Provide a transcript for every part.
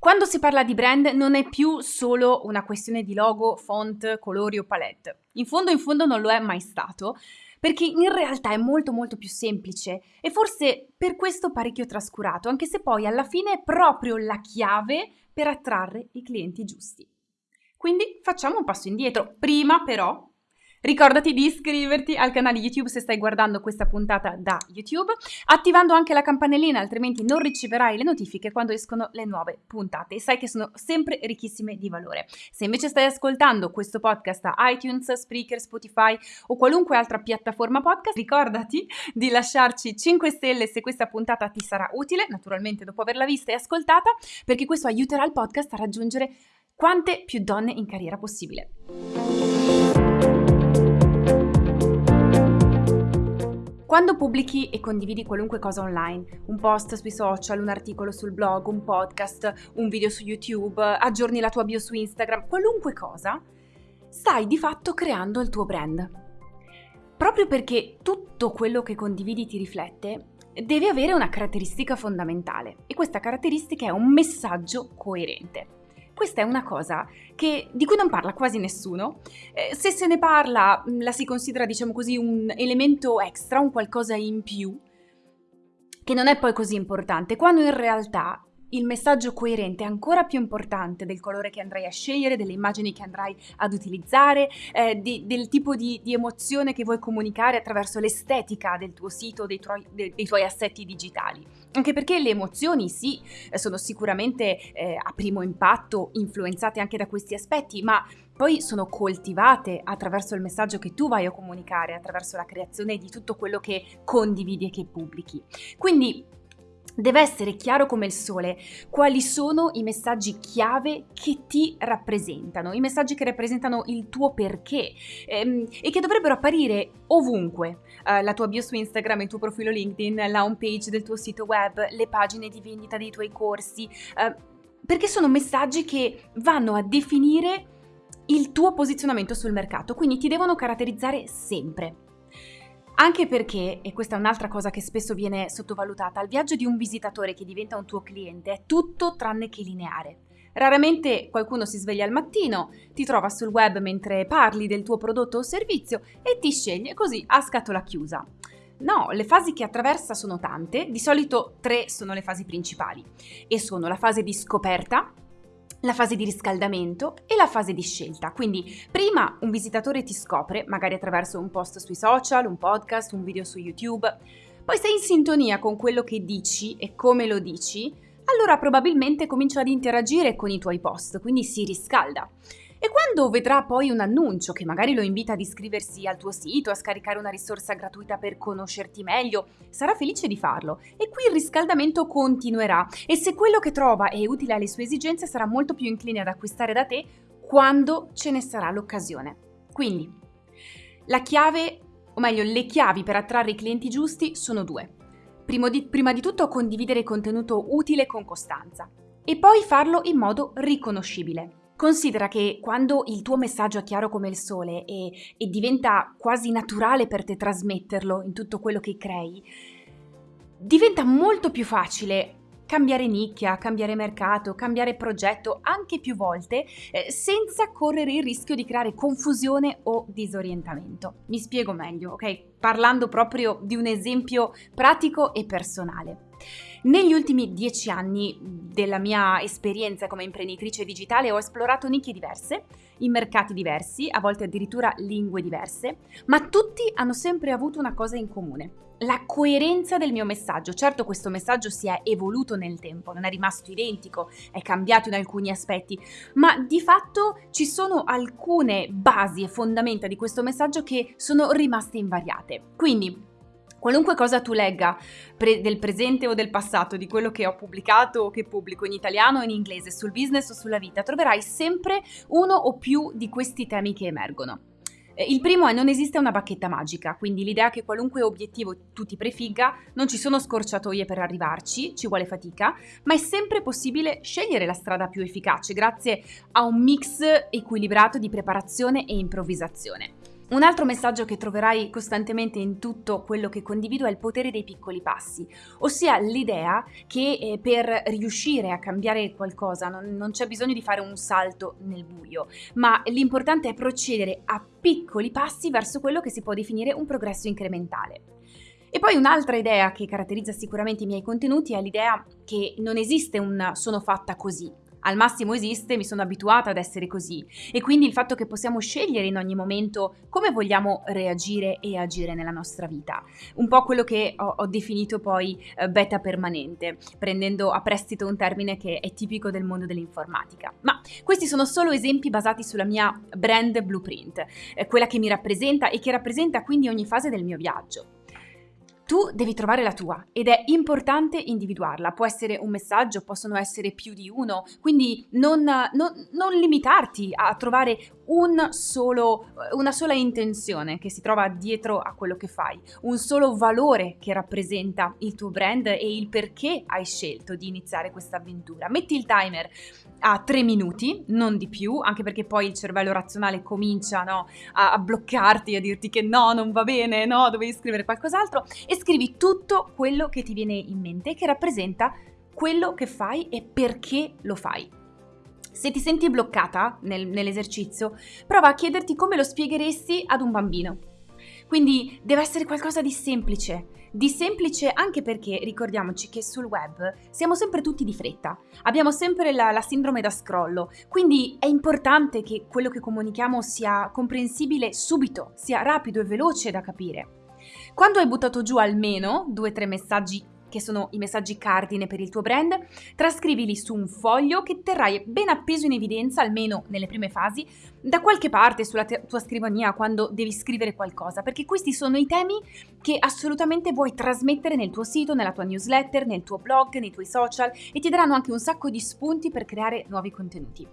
Quando si parla di brand non è più solo una questione di logo, font, colori o palette. In fondo, in fondo non lo è mai stato, perché in realtà è molto molto più semplice e forse per questo parecchio trascurato, anche se poi alla fine è proprio la chiave per attrarre i clienti giusti. Quindi facciamo un passo indietro. Prima però Ricordati di iscriverti al canale YouTube se stai guardando questa puntata da YouTube, attivando anche la campanellina, altrimenti non riceverai le notifiche quando escono le nuove puntate sai che sono sempre ricchissime di valore. Se invece stai ascoltando questo podcast a iTunes, Spreaker, Spotify o qualunque altra piattaforma podcast, ricordati di lasciarci 5 stelle se questa puntata ti sarà utile, naturalmente dopo averla vista e ascoltata, perché questo aiuterà il podcast a raggiungere quante più donne in carriera possibile. Quando pubblichi e condividi qualunque cosa online, un post sui social, un articolo sul blog, un podcast, un video su YouTube, aggiorni la tua bio su Instagram, qualunque cosa, stai di fatto creando il tuo brand. Proprio perché tutto quello che condividi ti riflette, deve avere una caratteristica fondamentale e questa caratteristica è un messaggio coerente. Questa è una cosa che, di cui non parla quasi nessuno. Eh, se se ne parla, mm, la si considera, diciamo così, un elemento extra, un qualcosa in più, che non è poi così importante, quando in realtà il messaggio coerente è ancora più importante del colore che andrai a scegliere, delle immagini che andrai ad utilizzare, eh, di, del tipo di, di, emozione che vuoi comunicare attraverso l'estetica del tuo sito, dei tuoi, dei, dei tuoi assetti digitali. Anche perché le emozioni sì, sono sicuramente eh, a primo impatto influenzate anche da questi aspetti, ma poi sono coltivate attraverso il messaggio che tu vai a comunicare, attraverso la creazione di tutto quello che condividi e che pubblichi. Quindi Deve essere chiaro come il sole quali sono i messaggi chiave che ti rappresentano, i messaggi che rappresentano il tuo perché ehm, e che dovrebbero apparire ovunque. Uh, la tua bio su Instagram, il tuo profilo LinkedIn, la home page del tuo sito web, le pagine di vendita dei tuoi corsi, uh, perché sono messaggi che vanno a definire il tuo posizionamento sul mercato, quindi ti devono caratterizzare sempre. Anche perché, e questa è un'altra cosa che spesso viene sottovalutata, il viaggio di un visitatore che diventa un tuo cliente è tutto tranne che lineare. Raramente qualcuno si sveglia al mattino, ti trova sul web mentre parli del tuo prodotto o servizio e ti sceglie così a scatola chiusa. No, le fasi che attraversa sono tante, di solito tre sono le fasi principali e sono la fase di scoperta, la fase di riscaldamento e la fase di scelta. Quindi prima un visitatore ti scopre, magari attraverso un post sui social, un podcast, un video su YouTube, poi sei in sintonia con quello che dici e come lo dici, allora probabilmente comincia ad interagire con i tuoi post, quindi si riscalda. E quando vedrà poi un annuncio che magari lo invita ad iscriversi al tuo sito, a scaricare una risorsa gratuita per conoscerti meglio, sarà felice di farlo e qui il riscaldamento continuerà e se quello che trova è utile alle sue esigenze sarà molto più incline ad acquistare da te quando ce ne sarà l'occasione. Quindi, la chiave, o meglio le chiavi per attrarre i clienti giusti sono due. Di, prima di tutto condividere contenuto utile con costanza e poi farlo in modo riconoscibile. Considera che quando il tuo messaggio è chiaro come il sole e, e diventa quasi naturale per te trasmetterlo in tutto quello che crei, diventa molto più facile cambiare nicchia, cambiare mercato, cambiare progetto anche più volte eh, senza correre il rischio di creare confusione o disorientamento. Mi spiego meglio, ok? Parlando proprio di un esempio pratico e personale. Negli ultimi dieci anni della mia esperienza come imprenditrice digitale ho esplorato nicchie diverse, in mercati diversi, a volte addirittura lingue diverse, ma tutti hanno sempre avuto una cosa in comune. La coerenza del mio messaggio. Certo questo messaggio si è evoluto nel tempo, non è rimasto identico, è cambiato in alcuni aspetti, ma di fatto ci sono alcune basi e fondamenta di questo messaggio che sono rimaste invariate. Quindi Qualunque cosa tu legga pre- del presente o del passato, di quello che ho pubblicato o che pubblico in italiano o in inglese, sul business o sulla vita, troverai sempre uno o più di questi temi che emergono. Eh, il primo è non esiste una bacchetta magica, quindi l'idea che qualunque obiettivo tu ti prefigga non ci sono scorciatoie per arrivarci, ci vuole fatica, ma è sempre possibile scegliere la strada più efficace grazie a un mix equilibrato di preparazione e improvvisazione. Un altro messaggio che troverai costantemente in tutto quello che condivido è il potere dei piccoli passi, ossia l'idea che eh, per riuscire a cambiare qualcosa non, non c'è bisogno di fare un salto nel buio, ma l'importante è procedere a piccoli passi verso quello che si può definire un progresso incrementale. E poi un'altra idea che caratterizza sicuramente i miei contenuti è l'idea che non esiste un sono fatta così, al massimo esiste, mi sono abituata ad essere così e quindi il fatto che possiamo scegliere in ogni momento come vogliamo reagire e agire nella nostra vita. Un po' quello che ho, ho definito poi eh, beta permanente, prendendo a prestito un termine che è tipico del mondo dell'informatica. Ma questi sono solo esempi basati sulla mia brand blueprint, eh, quella che mi rappresenta e che rappresenta quindi ogni fase del mio viaggio. Tu devi trovare la tua ed è importante individuarla. Può essere un messaggio, possono essere più di uno, quindi non, non, non limitarti a trovare un solo, una sola intenzione che si trova dietro a quello che fai, un solo valore che rappresenta il tuo brand e il perché hai scelto di iniziare questa avventura. Metti il timer a tre minuti, non di più, anche perché poi il cervello razionale comincia no, a, a bloccarti, a dirti che no, non va bene, no, dovevi scrivere qualcos'altro e scrivi tutto quello che ti viene in mente che rappresenta quello che fai e perché lo fai. Se ti senti bloccata nel, nell'esercizio, prova a chiederti come lo spiegheresti ad un bambino. Quindi deve essere qualcosa di semplice, di semplice anche perché ricordiamoci che sul web siamo sempre tutti di fretta, abbiamo sempre la, la, sindrome da scrollo, quindi è importante che quello che comunichiamo sia comprensibile subito, sia rapido e veloce da capire. Quando hai buttato giù almeno due o tre messaggi che sono i messaggi cardine per il tuo brand, trascrivili su un foglio che terrai ben appeso in evidenza, almeno nelle prime fasi, da qualche parte sulla te- tua scrivania quando devi scrivere qualcosa, perché questi sono i temi che assolutamente vuoi trasmettere nel tuo sito, nella tua newsletter, nel tuo blog, nei tuoi social e ti daranno anche un sacco di spunti per creare nuovi contenuti.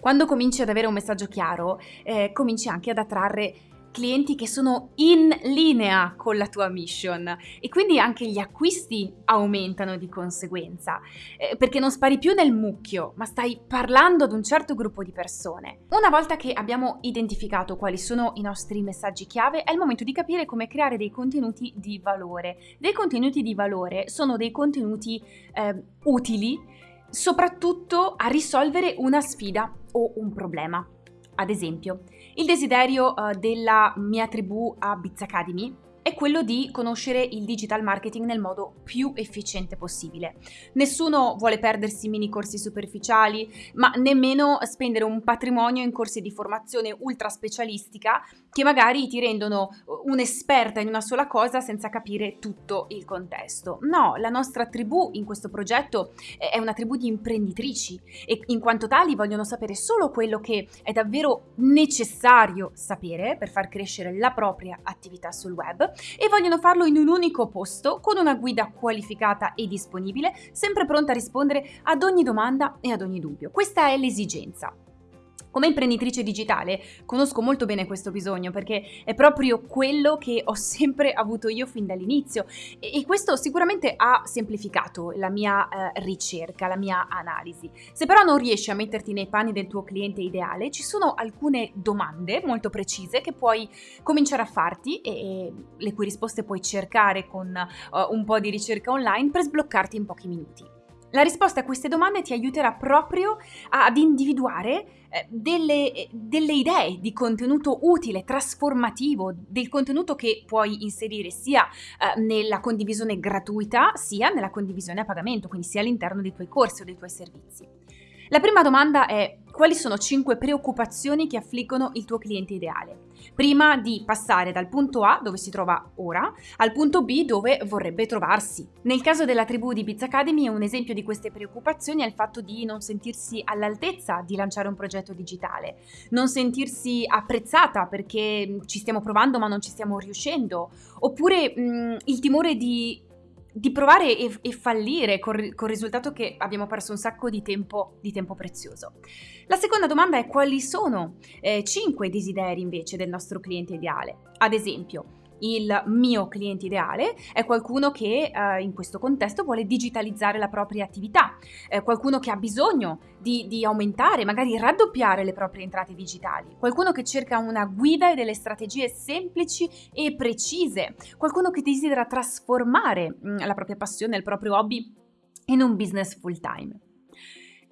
Quando cominci ad avere un messaggio chiaro, eh, cominci anche ad attrarre clienti che sono in linea con la tua mission e quindi anche gli acquisti aumentano di conseguenza eh, perché non spari più nel mucchio ma stai parlando ad un certo gruppo di persone. Una volta che abbiamo identificato quali sono i nostri messaggi chiave è il momento di capire come creare dei contenuti di valore. Dei contenuti di valore sono dei contenuti eh, utili soprattutto a risolvere una sfida o un problema. Ad esempio, il desiderio uh, della mia tribù a Biz Academy è quello di conoscere il digital marketing nel modo più efficiente possibile. Nessuno vuole perdersi mini corsi superficiali, ma nemmeno spendere un patrimonio in corsi di formazione ultra specialistica che magari ti rendono uh, un'esperta in una sola cosa senza capire tutto il contesto. No, la nostra tribù in questo progetto è una tribù di imprenditrici e in quanto tali vogliono sapere solo quello che è davvero necessario sapere per far crescere la propria attività sul web e vogliono farlo in un unico posto con una guida qualificata e disponibile, sempre pronta a rispondere ad ogni domanda e ad ogni dubbio. Questa è l'esigenza. Come imprenditrice digitale conosco molto bene questo bisogno perché è proprio quello che ho sempre avuto io fin dall'inizio e, questo sicuramente ha semplificato la mia eh, ricerca, la mia analisi. Se però non riesci a metterti nei panni del tuo cliente ideale, ci sono alcune domande molto precise che puoi cominciare a farti e, e le cui risposte puoi cercare con uh, un po' di ricerca online per sbloccarti in pochi minuti. La risposta a queste domande ti aiuterà proprio ad individuare eh, delle, eh, delle, idee di contenuto utile, trasformativo, del contenuto che puoi inserire sia eh, nella condivisione gratuita sia nella condivisione a pagamento, quindi sia all'interno dei tuoi corsi o dei tuoi servizi. La prima domanda è quali sono 5 preoccupazioni che affliggono il tuo cliente ideale? Prima di passare dal punto A, dove si trova ora, al punto B, dove vorrebbe trovarsi. Nel caso della tribù di Biz Academy, un esempio di queste preoccupazioni è il fatto di non sentirsi all'altezza di lanciare un progetto digitale, non sentirsi apprezzata perché ci stiamo provando ma non ci stiamo riuscendo, oppure mh, il timore di di provare e, e fallire col, col, risultato che abbiamo perso un sacco di tempo, di tempo prezioso. La seconda domanda è quali sono eh, 5 desideri invece del nostro cliente ideale. Ad esempio, il mio cliente ideale è qualcuno che eh, in questo contesto vuole digitalizzare la propria attività, eh, qualcuno che ha bisogno di, di, aumentare, magari raddoppiare le proprie entrate digitali, qualcuno che cerca una guida e delle strategie semplici e precise, qualcuno che desidera trasformare mh, mm, la propria passione, il proprio hobby in un business full time.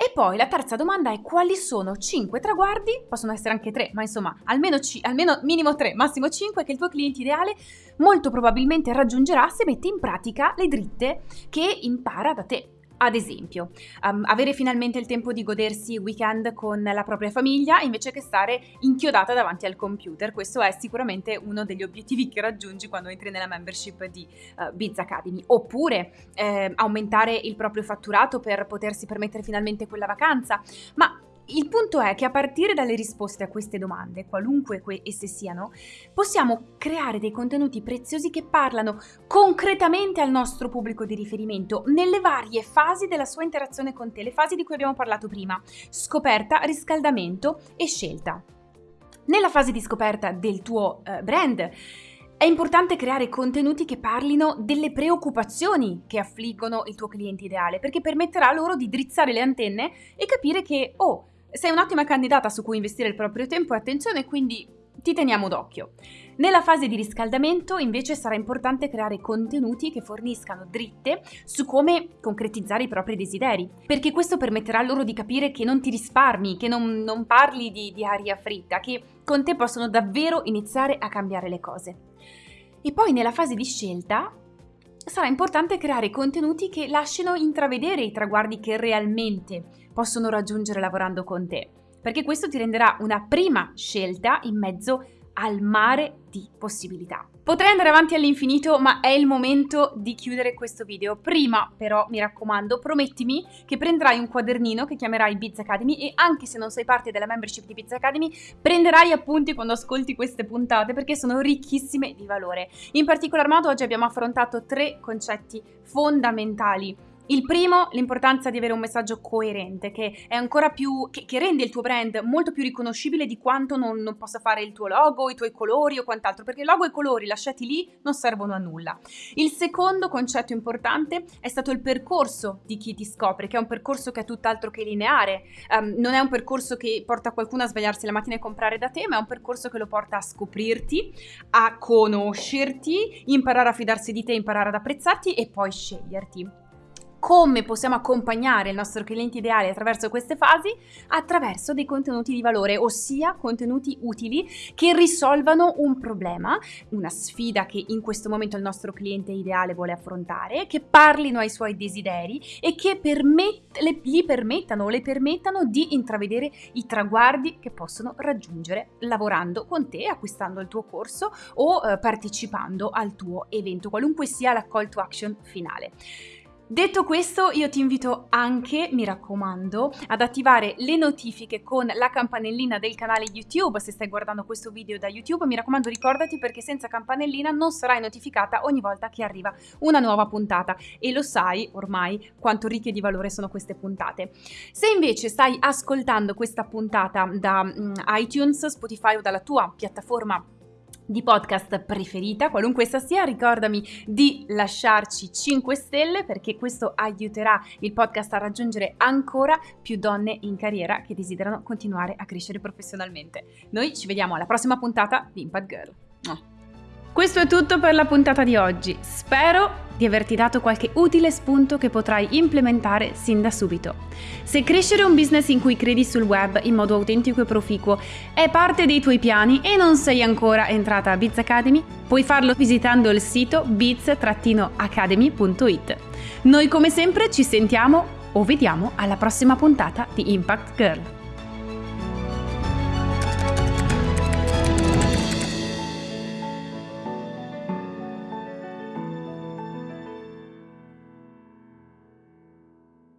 E poi la terza domanda è quali sono 5 traguardi, possono essere anche 3, ma insomma almeno, c- almeno minimo 3, massimo 5 che il tuo cliente ideale molto probabilmente raggiungerà se mette in pratica le dritte che impara da te. Ad esempio, um, avere finalmente il tempo di godersi il weekend con la propria famiglia invece che stare inchiodata davanti al computer. Questo è sicuramente uno degli obiettivi che raggiungi quando entri nella membership di uh, Biz Academy. Oppure eh, aumentare il proprio fatturato per potersi permettere finalmente quella vacanza. Ma il punto è che a partire dalle risposte a queste domande, qualunque esse siano, possiamo creare dei contenuti preziosi che parlano concretamente al nostro pubblico di riferimento nelle varie fasi della sua interazione con te, le fasi di cui abbiamo parlato prima, scoperta, riscaldamento e scelta. Nella fase di scoperta del tuo eh, brand, è importante creare contenuti che parlino delle preoccupazioni che affliggono il tuo cliente ideale, perché permetterà loro di drizzare le antenne e capire che, oh, sei un'ottima candidata su cui investire il proprio tempo e attenzione, quindi ti teniamo d'occhio. Nella fase di riscaldamento invece sarà importante creare contenuti che forniscano dritte su come concretizzare i propri desideri, perché questo permetterà loro di capire che non ti risparmi, che non, non parli di, di aria fritta, che con te possono davvero iniziare a cambiare le cose. E poi nella fase di scelta sarà importante creare contenuti che lasciano intravedere i traguardi che realmente possono raggiungere lavorando con te, perché questo ti renderà una prima scelta in mezzo al mare di possibilità. Potrei andare avanti all'infinito, ma è il momento di chiudere questo video. Prima, però, mi raccomando, promettimi che prenderai un quadernino che chiamerai Biz Academy e anche se non sei parte della membership di Biz Academy, prenderai appunti quando ascolti queste puntate perché sono ricchissime di valore. In particolar modo oggi abbiamo affrontato tre concetti fondamentali il primo, l'importanza di avere un messaggio coerente, che è ancora più. che, che rende il tuo brand molto più riconoscibile di quanto non, non, possa fare il tuo logo, i tuoi colori o quant'altro, perché logo e colori lasciati lì non servono a nulla. Il secondo concetto importante è stato il percorso di chi ti scopre, che è un percorso che è tutt'altro che lineare. Um, non è un percorso che porta qualcuno a svegliarsi la mattina e comprare da te, ma è un percorso che lo porta a scoprirti, a conoscerti, imparare a fidarsi di te, imparare ad apprezzarti e poi sceglierti come possiamo accompagnare il nostro cliente ideale attraverso queste fasi? Attraverso dei contenuti di valore, ossia contenuti utili che risolvano un problema, una sfida che in questo momento il nostro cliente ideale vuole affrontare, che parlino ai suoi desideri e che permet- le, gli permettano o le permettano di intravedere i traguardi che possono raggiungere lavorando con te, acquistando il tuo corso o eh, partecipando al tuo evento, qualunque sia la call to action finale. Detto questo, io ti invito anche, mi raccomando, ad attivare le notifiche con la campanellina del canale YouTube se stai guardando questo video da YouTube. Mi raccomando, ricordati perché senza campanellina non sarai notificata ogni volta che arriva una nuova puntata e lo sai ormai quanto ricche di valore sono queste puntate. Se invece stai ascoltando questa puntata da um, iTunes, Spotify o dalla tua piattaforma di podcast preferita, qualunque essa sia, ricordami di lasciarci 5 stelle perché questo aiuterà il podcast a raggiungere ancora più donne in carriera che desiderano continuare a crescere professionalmente. Noi ci vediamo alla prossima puntata di Impact Girl. Questo è tutto per la puntata di oggi. Spero di averti dato qualche utile spunto che potrai implementare sin da subito. Se crescere un business in cui credi sul web in modo autentico e proficuo è parte dei tuoi piani e non sei ancora entrata a Biz Academy, puoi farlo visitando il sito biz-academy.it. Noi come sempre ci sentiamo o vediamo alla prossima puntata di Impact Girl.